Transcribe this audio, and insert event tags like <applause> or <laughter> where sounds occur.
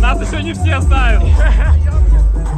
Нас еще не все знают. <laughs>